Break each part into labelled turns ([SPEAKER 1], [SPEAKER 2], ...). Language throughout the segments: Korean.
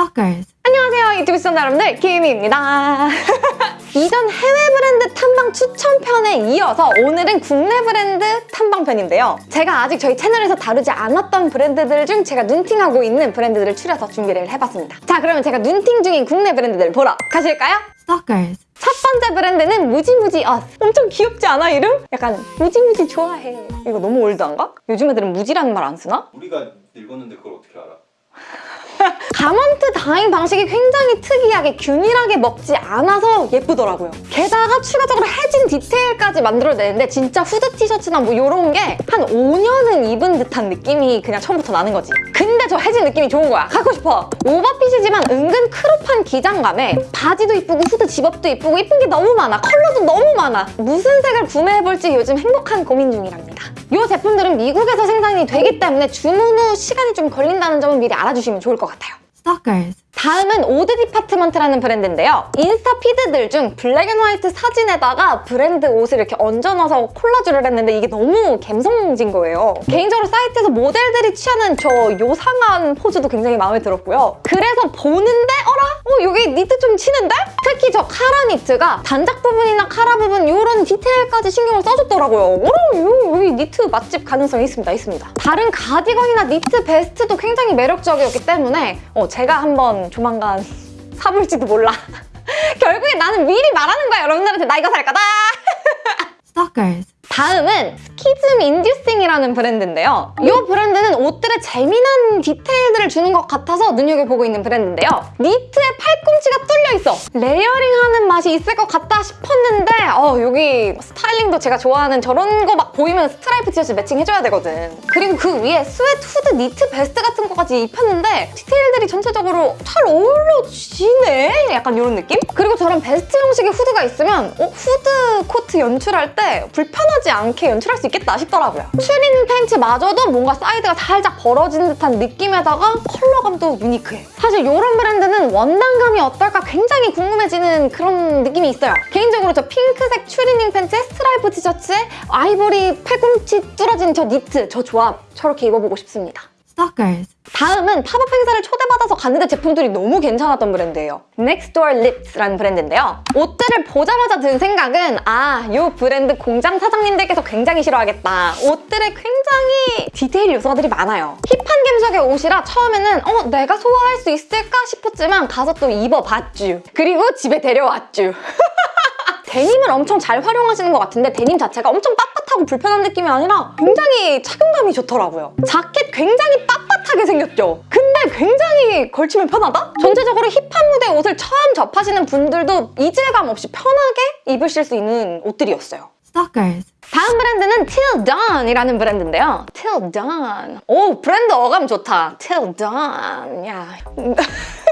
[SPEAKER 1] Stalkers.
[SPEAKER 2] 안녕하세요 유튜브 시청자 여러분들 김희입니다 이전 해외 브랜드 탐방 추천편에 이어서 오늘은 국내 브랜드 탐방편인데요 제가 아직 저희 채널에서 다루지 않았던 브랜드들 중 제가 눈팅하고 있는 브랜드들을 추려서 준비를 해봤습니다 자 그러면 제가 눈팅 중인 국내 브랜드들 보러 가실까요?
[SPEAKER 1] Stalkers.
[SPEAKER 2] 첫 번째 브랜드는 무지무지 엇 엄청 귀엽지 않아 이름? 약간 무지무지 좋아해 이거 너무 올드한가? 요즘 애들은 무지라는 말 안 쓰나?
[SPEAKER 3] 우리가 늙었는데 그걸 어떻게 알아?
[SPEAKER 2] garment dyeing 방식이 굉장히 특이하게 균일하게 먹지 않아서 예쁘더라고요. 게다가 추가적으로 해진 디테일까지 만들어내는데 진짜 후드 티셔츠나 뭐 이런 게 한 5년은 입은 듯한 느낌이 그냥 처음부터 나는 거지. 근데 저 해진 느낌이 좋은 거야. 갖고 싶어. 오버핏이지만 은근 crop한 기장감에 바지도 이쁘고 후드 zip-up도 이쁘고 이쁜 게 너무 많아. 컬러도 너무 많아. 무슨 색을 구매해볼지 요즘 행복한 고민 중이랍니다. 이 제품들은 미국에서 생산이 되기 때문에 주문 후 시간이 좀 걸린다는 점은 미리 알아주시면 좋을 것 같아요.
[SPEAKER 1] Stalkers.
[SPEAKER 2] 다음은 오드 디파트먼트라는 브랜드인데요. 인스타 feed들 중 black and white 사진에다가 브랜드 옷을 이렇게 얹어놔서 콜라주를 했는데 이게 너무 감성진 거예요. 개인적으로 사이트에서 모델들이 취하는 저 요상한 포즈도 굉장히 마음에 들었고요. 그래서 보는데 어라? 어 여기 니트 좀 치는데? 특히 저 카라 니트가 단작 부분이나 카라 부분 이런 디테일까지 신경을 써줬더라고요. 어, 요- 여기 니트 맛집 가능성이 있습니다. 있습니다. 다른 가디건이나 니트 베스트도 굉장히 매력적이었기 때문에 어, 제가 한번 조만간 사볼지도 몰라. 결국에 나는 미리 말하는 거야 여러분들한테 나 이거 살 거다.
[SPEAKER 1] Stalkers.
[SPEAKER 2] 다음은 Schism Inducing이라는 브랜드인데요. 이 브랜드는 옷들의 재미난 디테일들을 주는 것 같아서 눈여겨보고 있는 브랜드인데요. 니트에 팔꿈치가 뚫려 있어. layering하는 맛이 있을 것 같다 싶었는데 어, 여기 styling도 제가 좋아하는 저런 거 막 보이면 스트라이프 티셔츠 매칭해줘야 되거든. 그리고 그 위에 sweat 후드 니트 베스트 같은 거까지 입혔는데 디테일들이 전체적으로 잘 어우러지네? 약간 이런 느낌? 그리고 저런 베스트 형식의 후드가 있으면 어, 후드 코트 연출할 때 불편하지 않게 연출할 수 있겠다 싶더라고요. 추리닝 팬츠마저도 뭔가 사이드가 살짝 벌어진 듯한 느낌에다가 컬러감도 unique해. 사실 이런 브랜드는 원단감이 어떨까 굉장히 궁금해지는 그런 느낌이 있어요. 개인적으로 저 핑크색 추리닝 팬츠에 스트라이프 티셔츠에 아이보리 팔꿈치 뚫어진 저 니트 저 조합 저렇게 입어보고 싶습니다.
[SPEAKER 1] Stalkers.
[SPEAKER 2] 다음은 팝업 행사를 초대받아서 갔는데 제품들이 너무 괜찮았던 브랜드예요. Nextdoor Lips라는 브랜드인데요. 옷들을 보자마자 든 생각은 아, 이 브랜드 공장 사장님들께서 굉장히 싫어하겠다. 옷들에 굉장히 디테일 요소들이 많아요. 힙한 감성의 옷이라 처음에는 어, 내가 소화할 수 있을까 싶었지만 가서 또 입어봤쥬. 그리고 집에 데려왔쥬. 데님을 엄청 잘 활용하시는 것 같은데 데님 자체가 엄청 빳빳 하고 불편한 느낌이 아니라 굉장히 착용감이 좋더라고요. 자켓 굉장히 빳빳하게 생겼죠? 근데 굉장히 걸치면 편하다? 전체적으로 힙한 무대 옷을 처음 접하시는 분들도 이질감 없이 편하게 입으실 수 있는 옷들이었어요.
[SPEAKER 1] Stalkers.
[SPEAKER 2] 다음 브랜드는 Till Dawn이라는 브랜드인데요. Till Dawn. 오, 브랜드 어감 좋다. Till Dawn. 야.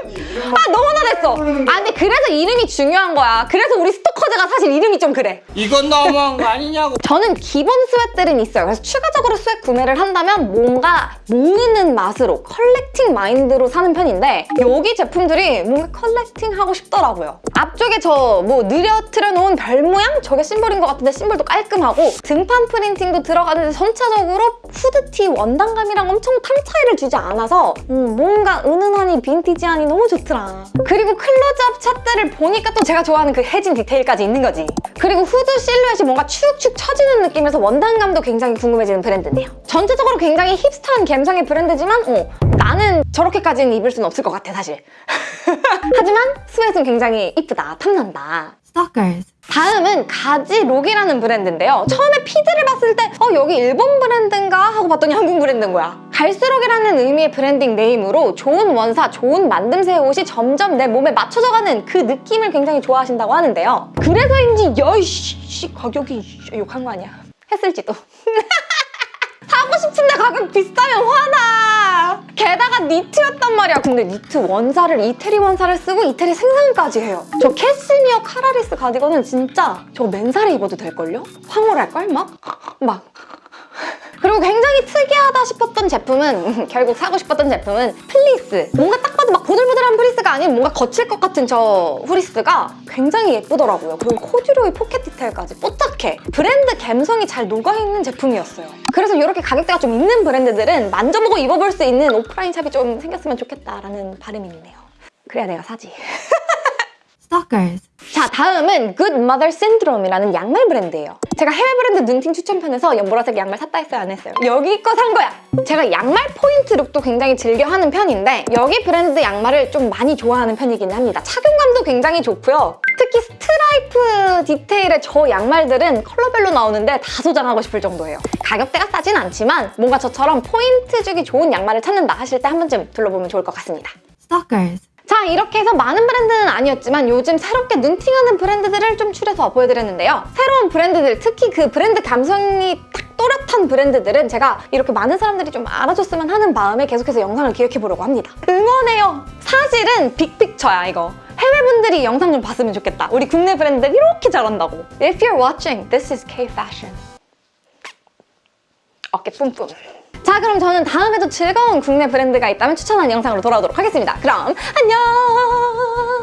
[SPEAKER 2] 아, 너무 나댔어. 아, 근데 그래서 이름이 중요한 거야. 그래서 우리 스토커즈가 사실 이름이 좀 그래.
[SPEAKER 4] 이건 너무한 거 아니냐고
[SPEAKER 2] 저는 기본 sweat들은 있어요. 그래서 추가적으로 sweat 구매를 한다면 뭔가 모으는 맛으로 collecting mind로 사는 편인데 여기 제품들이 뭔가 collecting 하고 싶더라고요. 앞쪽에 저 뭐 늘어뜨려 놓은 별 모양? 저게 심볼인 것 같은데 심볼도 깔끔하고 등판 printing도 들어가는데 전체적으로 후드티 원단감이랑 엄청 톤 차이를 주지 않아서 음, 뭔가 은은하니 빈티지하니 너무 좋더라. 그리고 클로즈업 샷들을 보니까 또 제가 좋아하는 그 해진 디테일까지 있는 거지. 그리고 후드 실루엣이 뭔가 축축 처지는 느낌에서 원단감도 굉장히 궁금해지는 브랜드네요. 전체적으로 굉장히 힙스터한 감성의 브랜드지만 어, 나는 저렇게까지는 입을 수는 없을 것 같아 사실. 하지만 sweat는 굉장히 이쁘다, 탐난다.
[SPEAKER 1] Stalkers.
[SPEAKER 2] 다음은 가지록이라는 브랜드인데요. 처음에 feed를 봤을 때 어, 여기 일본 브랜드인가? 하고 봤더니 한국 브랜드인 거야. 갈수록이라는 의미의 branding name으로 좋은 원사, 좋은 만듦새의 옷이 점점 내 몸에 맞춰져가는 그 느낌을 굉장히 좋아하신다고 하는데요. 그래서인지 여이씨 가격이 욕한 거 아니야. 했을지도. 사고 싶은데 가격 비싸면 화나. 게다가 니트였단 말이야. 근데 니트 원사를 이태리 원사를 쓰고 이태리 생산까지 해요. 저 캐시미어 collarless 가디건은 진짜 저 맨살에 입어도 될걸요? 황홀할걸? 막? 막. 그리고 굉장히 특이하다 싶었던 제품은 결국 사고 싶었던 제품은 플리스. 뭔가 딱 봐도 막 보들보들한 플리스가 아닌 뭔가 거칠 것 같은 저 후리스가 굉장히 예쁘더라고요. 그리고 코듀로이 포켓 디테일까지 뽀짝해. 브랜드 감성이 잘 녹아있는 제품이었어요. 그래서 이렇게 가격대가 좀 있는 브랜드들은 만져보고 입어볼 수 있는 오프라인 샵이 좀 생겼으면 좋겠다라는 바람이 있네요. 그래야 내가 사지. 자, 다음은 Good Mother Syndrome이라는 양말 브랜드예요. 제가 해외 브랜드 눈팅 추천편에서 연보라색 양말 샀다 했어요, 안 했어요? 여기 거 산 거야! 제가 양말 포인트 룩도 굉장히 즐겨 하는 편인데 여기 브랜드 양말을 좀 많이 좋아하는 편이긴 합니다. 착용감도 굉장히 좋고요. 특히 스트라이프 디테일의 저 양말들은 컬러별로 나오는데 다 소장하고 싶을 정도예요. 가격대가 싸진 않지만 뭔가 저처럼 포인트 주기 좋은 양말을 찾는다 하실 때 한 번쯤 둘러보면 좋을 것 같습니다.
[SPEAKER 1] Stalkers.
[SPEAKER 2] 자 이렇게 해서 많은 브랜드는 아니었지만 요즘 새롭게 눈팅하는 브랜드들을 좀 추려서 보여드렸는데요. 새로운 브랜드들, 특히 그 브랜드 감성이 딱 또렷한 브랜드들은 제가 이렇게 많은 사람들이 좀 알아줬으면 하는 마음에 계속해서 영상을 기획해보려고 합니다. 응원해요! 사실은 빅픽처야 이거. 해외분들이 영상 좀 봤으면 좋겠다. 우리 국내 브랜드들 이렇게 잘한다고. If you're watching, this is K-Fashion. 어깨 뿜뿜. 자 그럼 저는 다음에도 즐거운 국내 브랜드가 있다면 추천하는 영상으로 돌아오도록 하겠습니다. 그럼 안녕!